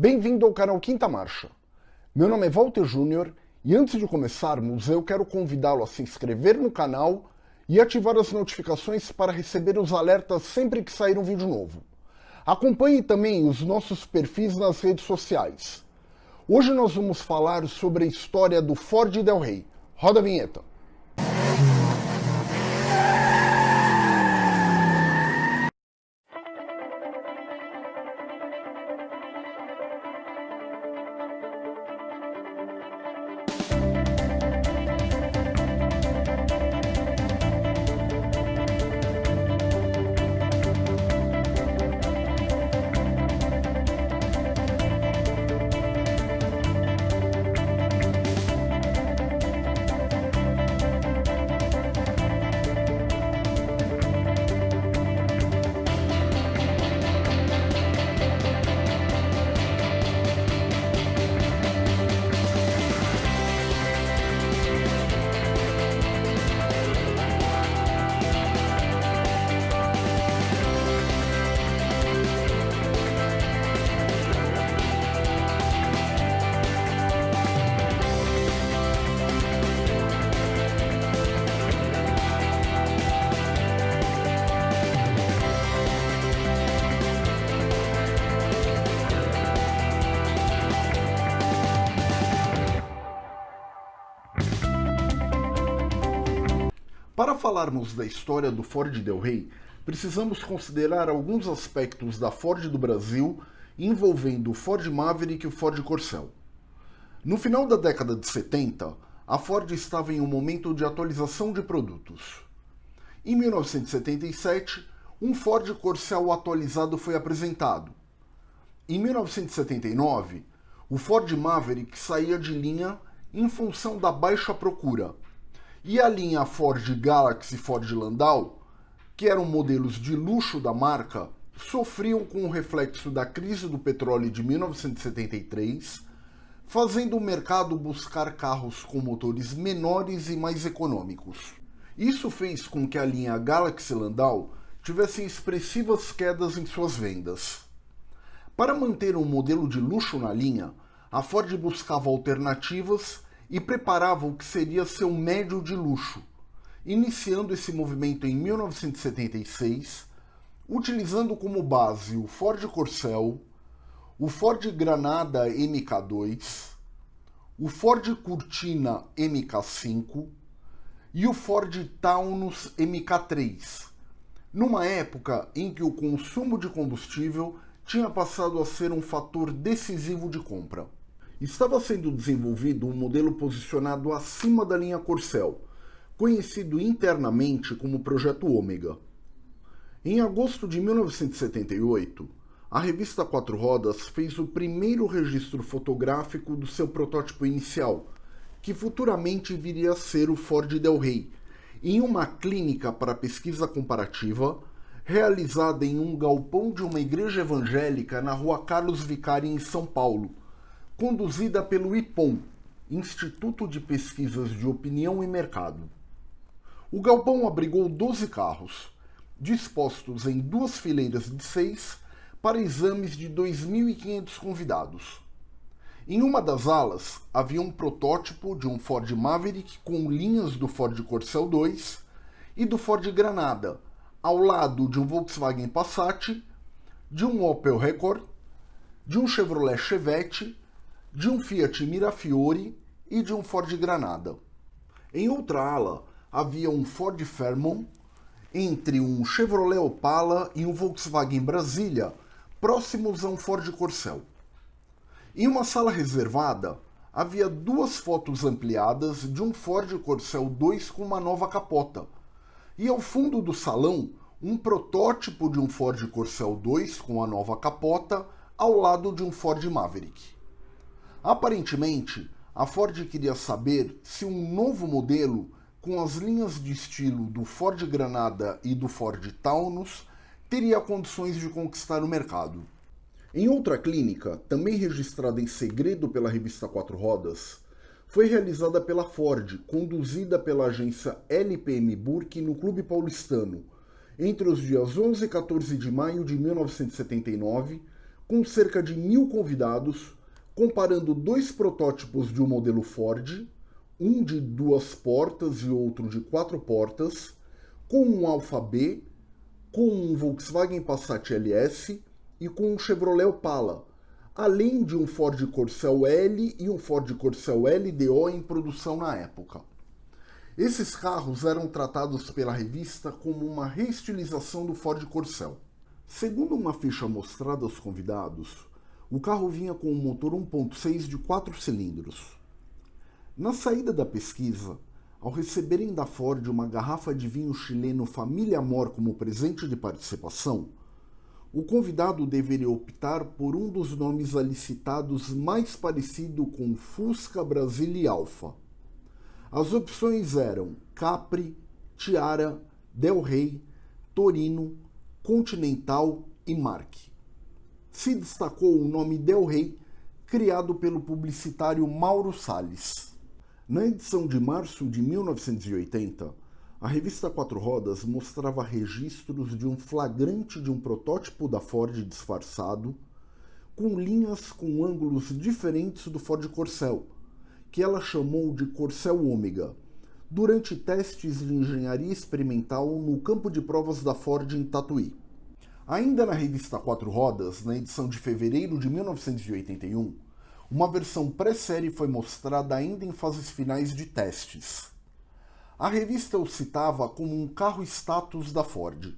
Bem-vindo ao canal Quinta Marcha. Meu nome é Walter Júnior e antes de começarmos eu quero convidá-lo a se inscrever no canal e ativar as notificações para receber os alertas sempre que sair um vídeo novo. Acompanhe também os nossos perfis nas redes sociais. Hoje nós vamos falar sobre a história do Ford Del Rey. Roda a vinheta. Falarmos da história do Ford Del Rey, precisamos considerar alguns aspectos da Ford do Brasil envolvendo o Ford Maverick e o Ford Corcel. No final da década de 70, a Ford estava em um momento de atualização de produtos. Em 1977, um Ford Corcel atualizado foi apresentado. Em 1979, o Ford Maverick saía de linha em função da baixa procura e a linha Ford Galaxy e Ford Landau, que eram modelos de luxo da marca, sofriam com o reflexo da crise do petróleo de 1973, fazendo o mercado buscar carros com motores menores e mais econômicos. Isso fez com que a linha Galaxy Landau tivesse expressivas quedas em suas vendas. Para manter um modelo de luxo na linha, a Ford buscava alternativas e preparava o que seria seu médio de luxo, iniciando esse movimento em 1976, utilizando como base o Ford Corcel, o Ford Granada MK2, o Ford Cortina MK5 e o Ford Taunus MK3, numa época em que o consumo de combustível tinha passado a ser um fator decisivo de compra estava sendo desenvolvido um modelo posicionado acima da linha Corcel, conhecido internamente como Projeto Ômega. Em agosto de 1978, a revista Quatro Rodas fez o primeiro registro fotográfico do seu protótipo inicial, que futuramente viria a ser o Ford Del Rey, em uma clínica para pesquisa comparativa realizada em um galpão de uma igreja evangélica na rua Carlos Vicari, em São Paulo, conduzida pelo IPOM, Instituto de Pesquisas de Opinião e Mercado. O galpão abrigou 12 carros, dispostos em duas fileiras de seis para exames de 2.500 convidados. Em uma das alas havia um protótipo de um Ford Maverick com linhas do Ford Corcel 2 e do Ford Granada, ao lado de um Volkswagen Passat, de um Opel Record, de um Chevrolet Chevette de um Fiat Mirafiori e de um Ford Granada. Em outra ala havia um Ford Fairmont entre um Chevrolet Opala e um Volkswagen Brasília, próximos a um Ford Corcel. Em uma sala reservada, havia duas fotos ampliadas de um Ford Corcel 2 com uma nova capota, e ao fundo do salão, um protótipo de um Ford Corcel 2 com a nova capota ao lado de um Ford Maverick. Aparentemente, a Ford queria saber se um novo modelo com as linhas de estilo do Ford Granada e do Ford Taunus teria condições de conquistar o mercado. Em outra clínica, também registrada em segredo pela revista Quatro Rodas, foi realizada pela Ford, conduzida pela agência LPM Burke no Clube Paulistano, entre os dias 11 e 14 de maio de 1979, com cerca de mil convidados, comparando dois protótipos de um modelo Ford, um de duas portas e outro de quatro portas, com um Alfa B, com um Volkswagen Passat LS e com um Chevrolet Opala, além de um Ford Corcel L e um Ford Corcel LDO em produção na época. Esses carros eram tratados pela revista como uma reestilização do Ford Corcel. Segundo uma ficha mostrada aos convidados, o carro vinha com um motor 1.6 de 4 cilindros. Na saída da pesquisa, ao receberem da Ford uma garrafa de vinho chileno Família Amor como presente de participação, o convidado deveria optar por um dos nomes ali citados mais parecido com Fusca Brasília Alfa. As opções eram Capri, Tiara, Del Rey, Torino, Continental e Mark. Se destacou o nome Del Rey, criado pelo publicitário Mauro Salles. Na edição de março de 1980, a revista Quatro Rodas mostrava registros de um flagrante de um protótipo da Ford disfarçado, com linhas com ângulos diferentes do Ford Corcel, que ela chamou de Corcel Ômega, durante testes de engenharia experimental no campo de provas da Ford em Tatuí. Ainda na revista Quatro Rodas, na edição de fevereiro de 1981, uma versão pré-série foi mostrada ainda em fases finais de testes. A revista o citava como um carro status da Ford.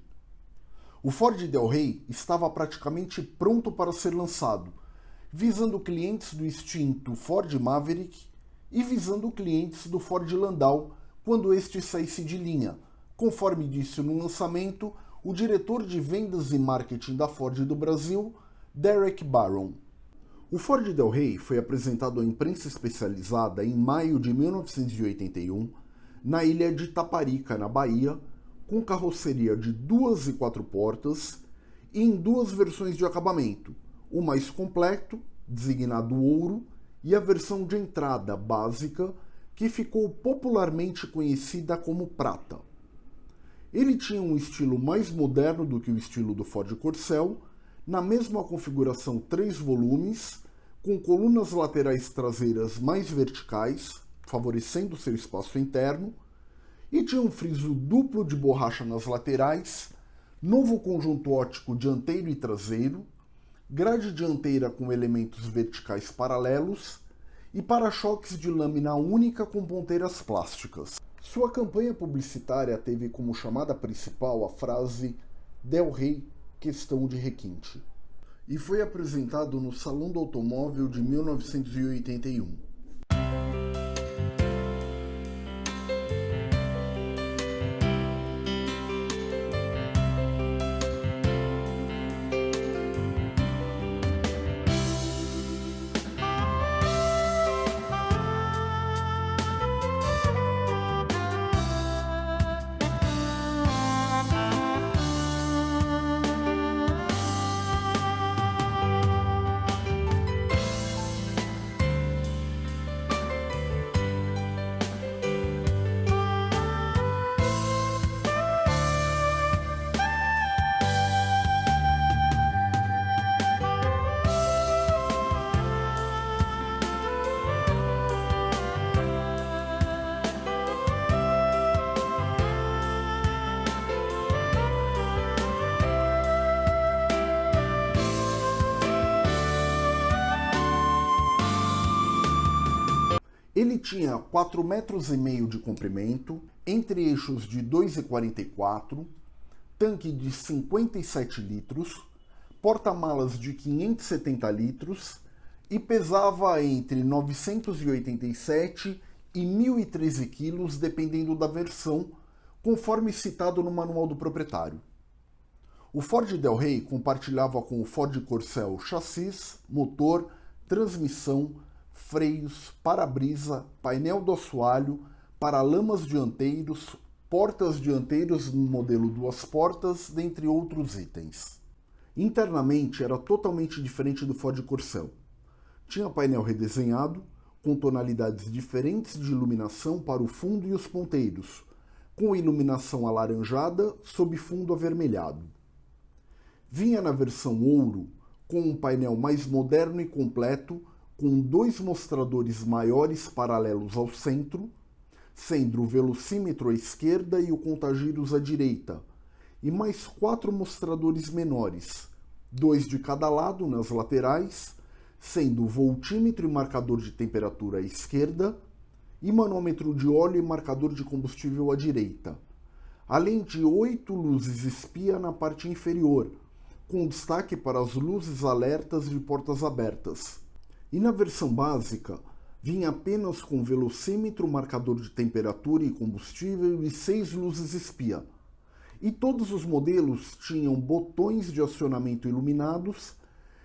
O Ford Del Rey estava praticamente pronto para ser lançado, visando clientes do extinto Ford Maverick e visando clientes do Ford Landau quando este saísse de linha, conforme disse no lançamento o diretor de vendas e marketing da Ford do Brasil, Derek Barron. O Ford Del Rey foi apresentado à imprensa especializada em maio de 1981 na ilha de Taparica, na Bahia, com carroceria de duas e quatro portas e em duas versões de acabamento, o mais completo, designado ouro, e a versão de entrada básica, que ficou popularmente conhecida como prata. Ele tinha um estilo mais moderno do que o estilo do Ford Corcel, na mesma configuração três volumes, com colunas laterais traseiras mais verticais, favorecendo seu espaço interno, e tinha um friso duplo de borracha nas laterais, novo conjunto óptico dianteiro e traseiro, grade dianteira com elementos verticais paralelos e para-choques de lâmina única com ponteiras plásticas. Sua campanha publicitária teve como chamada principal a frase Del Rey, questão de requinte, e foi apresentado no Salão do Automóvel de 1981. Ele tinha 4,5 metros e meio de comprimento, entre eixos de 2,44, tanque de 57 litros, porta-malas de 570 litros e pesava entre 987 e 1.013 quilos, dependendo da versão, conforme citado no manual do proprietário. O Ford Del Rey compartilhava com o Ford Corcel chassis, motor, transmissão, freios, para-brisa, painel do assoalho, paralamas dianteiros, portas dianteiros no modelo duas portas, dentre outros itens. Internamente era totalmente diferente do Ford Corcel. Tinha painel redesenhado, com tonalidades diferentes de iluminação para o fundo e os ponteiros, com iluminação alaranjada sob fundo avermelhado. Vinha na versão ouro com um painel mais moderno e completo, com dois mostradores maiores paralelos ao centro, sendo o velocímetro à esquerda e o contagiros à direita, e mais quatro mostradores menores, dois de cada lado nas laterais, sendo o voltímetro e marcador de temperatura à esquerda e manômetro de óleo e marcador de combustível à direita, além de oito luzes espia na parte inferior, com destaque para as luzes alertas de portas abertas. E na versão básica, vinha apenas com velocímetro, marcador de temperatura e combustível e seis luzes espia. E todos os modelos tinham botões de acionamento iluminados,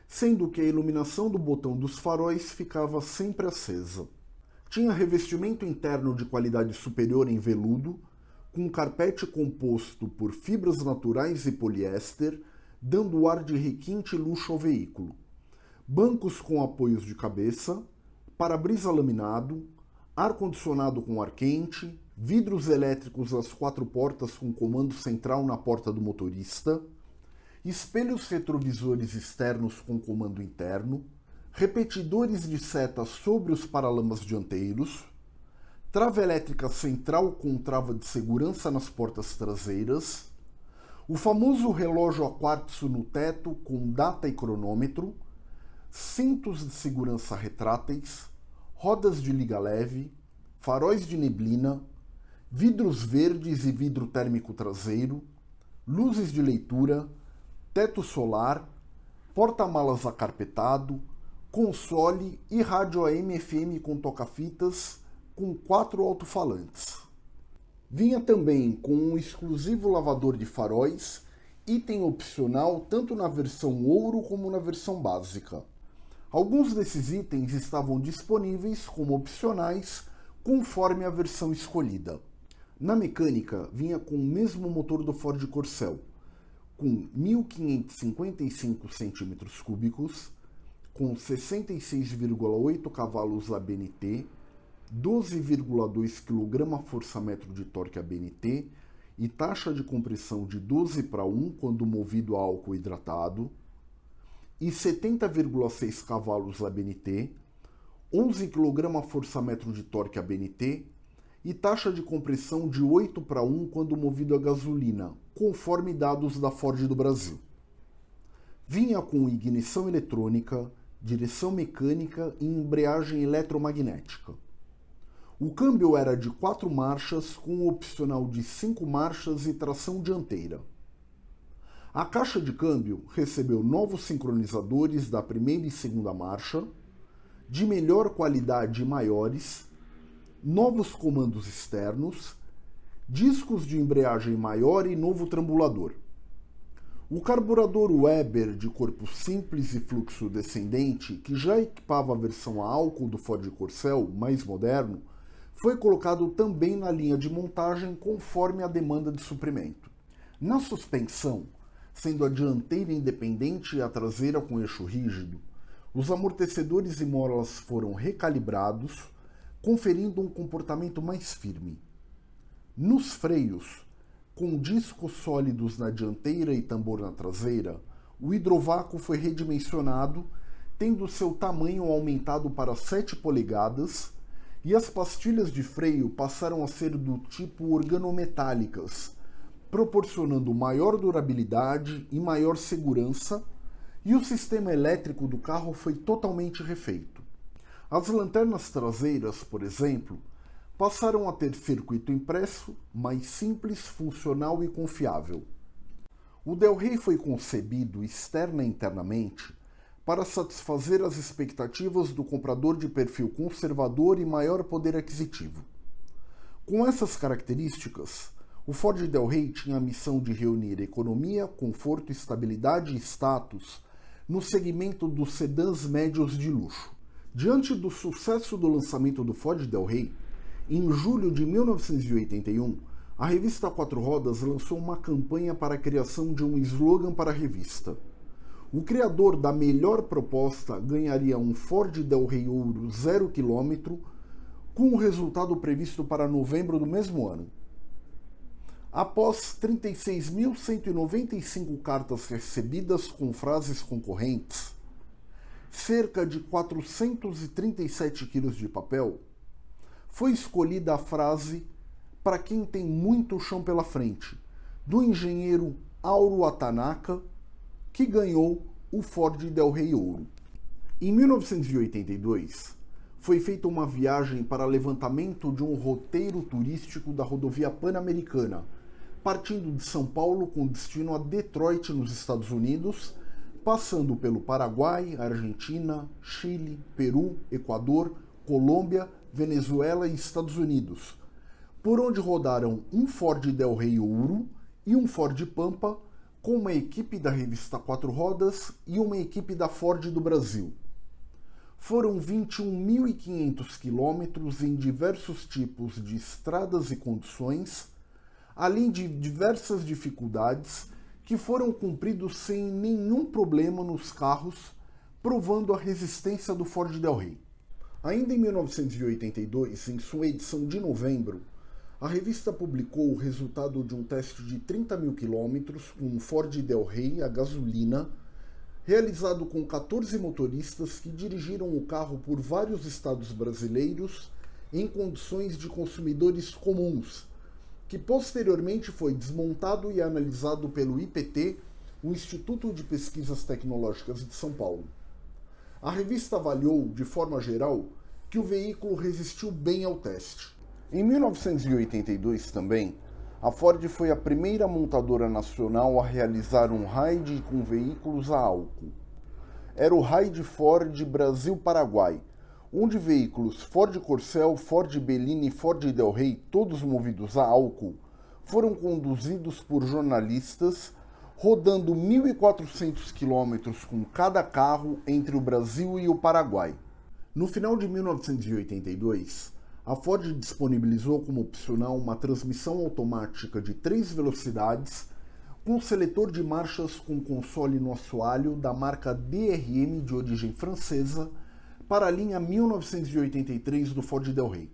sendo que a iluminação do botão dos faróis ficava sempre acesa. Tinha revestimento interno de qualidade superior em veludo, com carpete composto por fibras naturais e poliéster, dando ar de requinte e luxo ao veículo. Bancos com apoios de cabeça, para-brisa laminado, ar-condicionado com ar quente, vidros elétricos às quatro portas com comando central na porta do motorista, espelhos retrovisores externos com comando interno, repetidores de seta sobre os paralamas dianteiros, trava elétrica central com trava de segurança nas portas traseiras, o famoso relógio a quartzo no teto com data e cronômetro, cintos de segurança retráteis, rodas de liga leve, faróis de neblina, vidros verdes e vidro térmico traseiro, luzes de leitura, teto solar, porta-malas acarpetado, console e rádio AM/FM com toca-fitas com quatro alto-falantes. Vinha também com um exclusivo lavador de faróis, item opcional tanto na versão ouro como na versão básica. Alguns desses itens estavam disponíveis como opcionais conforme a versão escolhida. Na mecânica, vinha com o mesmo motor do Ford Corcel, com 1555 cm3, com 66,8 cavalos ABNT, 12,2 kgfm de torque ABNT e taxa de compressão de 12 para 1 quando movido a álcool hidratado, e 70,6 cavalos ABNT, 11 kgfm de torque ABNT e taxa de compressão de 8 para 1 quando movido a gasolina, conforme dados da Ford do Brasil. Vinha com ignição eletrônica, direção mecânica e embreagem eletromagnética. O câmbio era de quatro marchas com opcional de cinco marchas e tração dianteira. A caixa de câmbio recebeu novos sincronizadores da primeira e segunda marcha, de melhor qualidade e maiores, novos comandos externos, discos de embreagem maior e novo trambulador. O carburador Weber de corpo simples e fluxo descendente, que já equipava a versão a álcool do Ford Corcel mais moderno, foi colocado também na linha de montagem conforme a demanda de suprimento. Na suspensão, sendo a dianteira independente e a traseira com eixo rígido, os amortecedores e molas foram recalibrados, conferindo um comportamento mais firme. Nos freios, com discos sólidos na dianteira e tambor na traseira, o hidrovácuo foi redimensionado, tendo seu tamanho aumentado para 7 polegadas, e as pastilhas de freio passaram a ser do tipo organometálicas, proporcionando maior durabilidade e maior segurança, e o sistema elétrico do carro foi totalmente refeito. As lanternas traseiras, por exemplo, passaram a ter circuito impresso, mais simples, funcional e confiável. O Del Rey foi concebido externa e internamente para satisfazer as expectativas do comprador de perfil conservador e maior poder aquisitivo. Com essas características, o Ford Del Rey tinha a missão de reunir economia, conforto, estabilidade e status no segmento dos sedãs médios de luxo. Diante do sucesso do lançamento do Ford Del Rey, em julho de 1981, a revista Quatro Rodas lançou uma campanha para a criação de um slogan para a revista. O criador da melhor proposta ganharia um Ford Del Rey Ouro 0 km, com o resultado previsto para novembro do mesmo ano. Após 36.195 cartas recebidas com frases concorrentes, cerca de 437 quilos de papel, foi escolhida a frase para quem tem muito chão pela frente, do engenheiro Auro Atanaka, que ganhou o Ford Del Rey Ouro. Em 1982, foi feita uma viagem para levantamento de um roteiro turístico da rodovia Pan-Americana, partindo de São Paulo com destino a Detroit, nos Estados Unidos, passando pelo Paraguai, Argentina, Chile, Peru, Equador, Colômbia, Venezuela e Estados Unidos, por onde rodaram um Ford Del Rey Ouro e um Ford Pampa, com uma equipe da revista Quatro Rodas e uma equipe da Ford do Brasil. Foram 21.500 quilômetros em diversos tipos de estradas e condições, além de diversas dificuldades que foram cumpridos sem nenhum problema nos carros, provando a resistência do Ford Del Rey. Ainda em 1982, em sua edição de novembro, a revista publicou o resultado de um teste de 30 mil quilômetros com um Ford Del Rey a gasolina, realizado com 14 motoristas que dirigiram o carro por vários estados brasileiros em condições de consumidores comuns, que posteriormente foi desmontado e analisado pelo IPT, o Instituto de Pesquisas Tecnológicas de São Paulo. A revista avaliou, de forma geral, que o veículo resistiu bem ao teste. Em 1982 também, a Ford foi a primeira montadora nacional a realizar um raid com veículos a álcool. Era o Raid Ford Brasil-Paraguai, onde veículos Ford Corcel, Ford Bellini e Ford Del Rey, todos movidos a álcool, foram conduzidos por jornalistas, rodando 1.400 quilômetros com cada carro entre o Brasil e o Paraguai. No final de 1982, a Ford disponibilizou como opcional uma transmissão automática de três velocidades com seletor de marchas com console no assoalho da marca DRM de origem francesa para a linha 1983 do Ford Del Rey.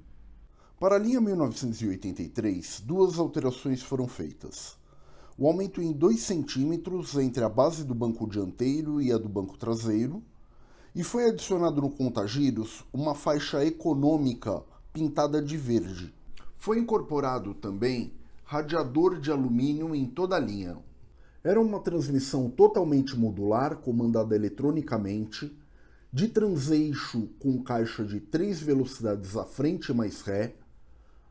Para a linha 1983, duas alterações foram feitas. O aumento em 2 centímetros entre a base do banco dianteiro e a do banco traseiro, e foi adicionado no contagiros uma faixa econômica pintada de verde. Foi incorporado também radiador de alumínio em toda a linha. Era uma transmissão totalmente modular, comandada eletronicamente, de transeixo com caixa de 3 velocidades à frente mais ré,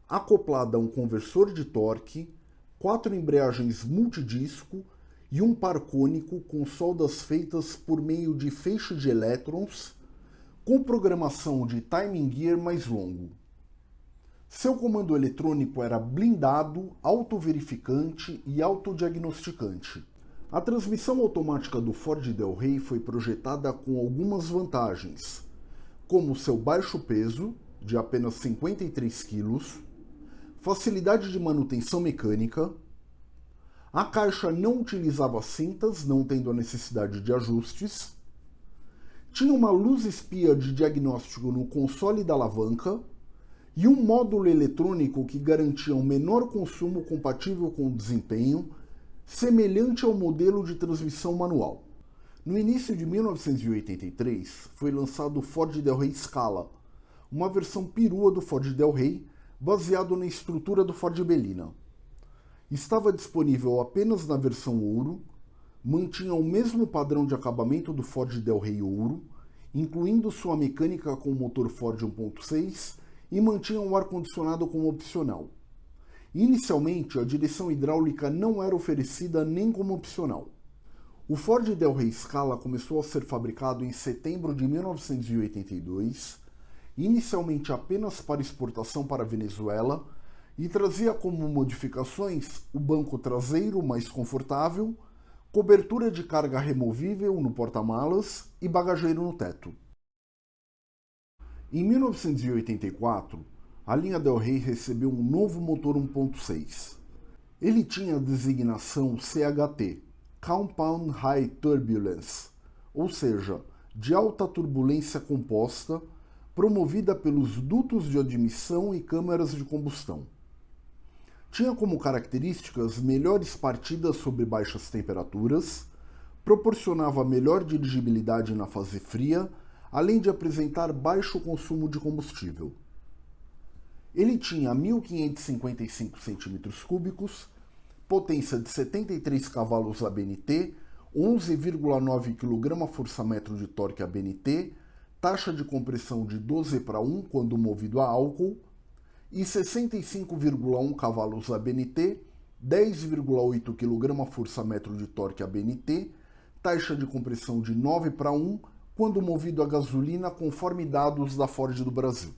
acoplada a um conversor de torque, quatro embreagens multidisco e um par cônico com soldas feitas por meio de feixe de elétrons, com programação de timing gear mais longo. Seu comando eletrônico era blindado, autoverificante e autodiagnosticante. A transmissão automática do Ford Del Rey foi projetada com algumas vantagens, como seu baixo peso, de apenas 53 kg, facilidade de manutenção mecânica, a caixa não utilizava cintas, não tendo a necessidade de ajustes, tinha uma luz espia de diagnóstico no console da alavanca e um módulo eletrônico que garantia um menor consumo compatível com o desempenho semelhante ao modelo de transmissão manual. No início de 1983, foi lançado o Ford Del Rey Scala, uma versão perua do Ford Del Rey, baseado na estrutura do Ford Belina. Estava disponível apenas na versão ouro, mantinha o mesmo padrão de acabamento do Ford Del Rey Ouro, incluindo sua mecânica com motor Ford 1.6 e mantinha o ar-condicionado como opcional. Inicialmente, a direção hidráulica não era oferecida nem como opcional. O Ford Del Rey Scala começou a ser fabricado em setembro de 1982, inicialmente apenas para exportação para a Venezuela, e trazia como modificações o banco traseiro mais confortável, cobertura de carga removível no porta-malas e bagageiro no teto. Em 1984, a linha Del Rey recebeu um novo motor 1.6. Ele tinha a designação CHT, Compound High Turbulence, ou seja, de alta turbulência composta, promovida pelos dutos de admissão e câmaras de combustão. Tinha como características melhores partidas sob baixas temperaturas, proporcionava melhor dirigibilidade na fase fria, além de apresentar baixo consumo de combustível. Ele tinha 1.555 cm3, potência de 73 cavalos ABNT, 11,9 kgfm de torque ABNT, taxa de compressão de 12 para 1 quando movido a álcool e 65,1 cavalos ABNT, 10,8 kgfm de torque ABNT, taxa de compressão de 9 para 1 quando movido a gasolina conforme dados da Ford do Brasil.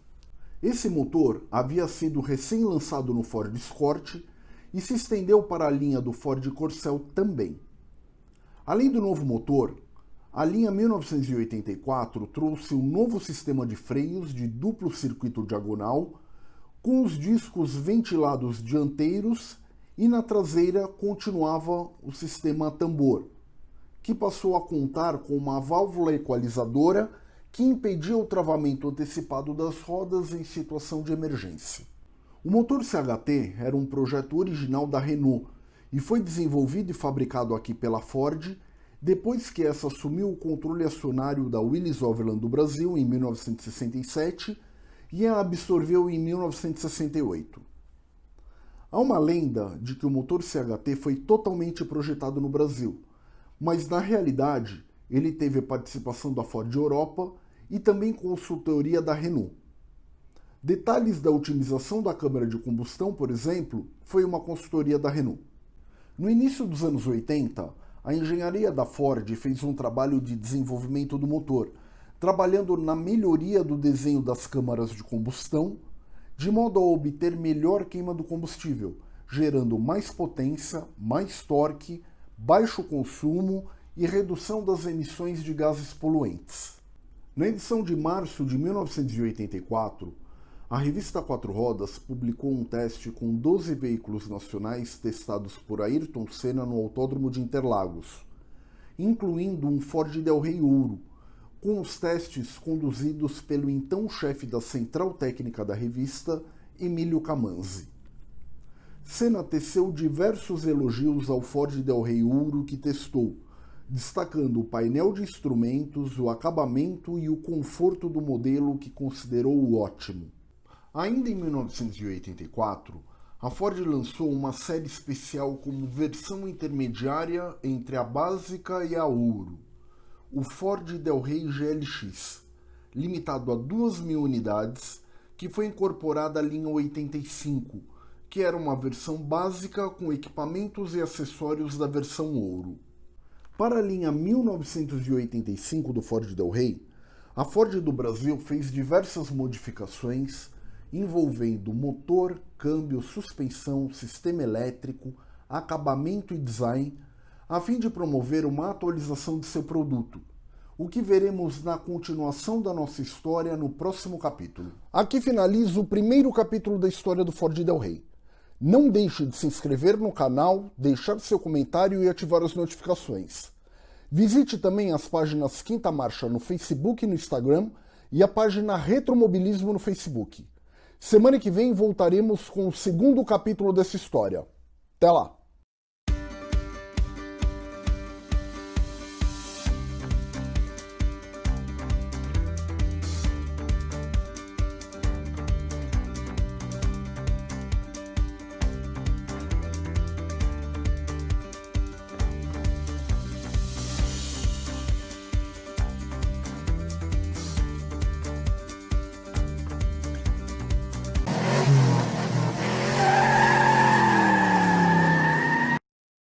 Esse motor havia sido recém-lançado no Ford Escort e se estendeu para a linha do Ford Corcel também. Além do novo motor, a linha 1984 trouxe um novo sistema de freios de duplo circuito diagonal, com os discos ventilados dianteiros e na traseira continuava o sistema tambor, que passou a contar com uma válvula equalizadora que impedia o travamento antecipado das rodas em situação de emergência. O motor CHT era um projeto original da Renault e foi desenvolvido e fabricado aqui pela Ford depois que essa assumiu o controle acionário da Willis Overland do Brasil em 1967 e a absorveu em 1968. Há uma lenda de que o motor CHT foi totalmente projetado no Brasil, mas na realidade ele teve participação da Ford Europa e também consultoria da Renault. Detalhes da otimização da câmara de combustão, por exemplo, foi uma consultoria da Renault. No início dos anos 80, a engenharia da Ford fez um trabalho de desenvolvimento do motor, trabalhando na melhoria do desenho das câmaras de combustão, de modo a obter melhor queima do combustível, gerando mais potência, mais torque, baixo consumo e redução das emissões de gases poluentes. Na edição de março de 1984, a revista Quatro Rodas publicou um teste com 12 veículos nacionais testados por Ayrton Senna no Autódromo de Interlagos, incluindo um Ford Del Rey Ouro, com os testes conduzidos pelo então chefe da central técnica da revista, Emílio Camanzi. Senna teceu diversos elogios ao Ford Del Rey Ouro que testou, destacando o painel de instrumentos, o acabamento e o conforto do modelo que considerou ótimo. Ainda em 1984, a Ford lançou uma série especial como versão intermediária entre a básica e a ouro, o Ford Del Rey GLX, limitado a 2.000 unidades, que foi incorporada à linha 85, que era uma versão básica com equipamentos e acessórios da versão ouro. Para a linha 1985 do Ford Del Rey, a Ford do Brasil fez diversas modificações envolvendo motor, câmbio, suspensão, sistema elétrico, acabamento e design, a fim de promover uma atualização de seu produto, o que veremos na continuação da nossa história no próximo capítulo. Aqui finaliza o primeiro capítulo da história do Ford Del Rey. Não deixe de se inscrever no canal, deixar seu comentário e ativar as notificações. Visite também as páginas Quinta Marcha no Facebook e no Instagram e a página Retromobilismo no Facebook. Semana que vem voltaremos com o segundo capítulo dessa história. Até lá!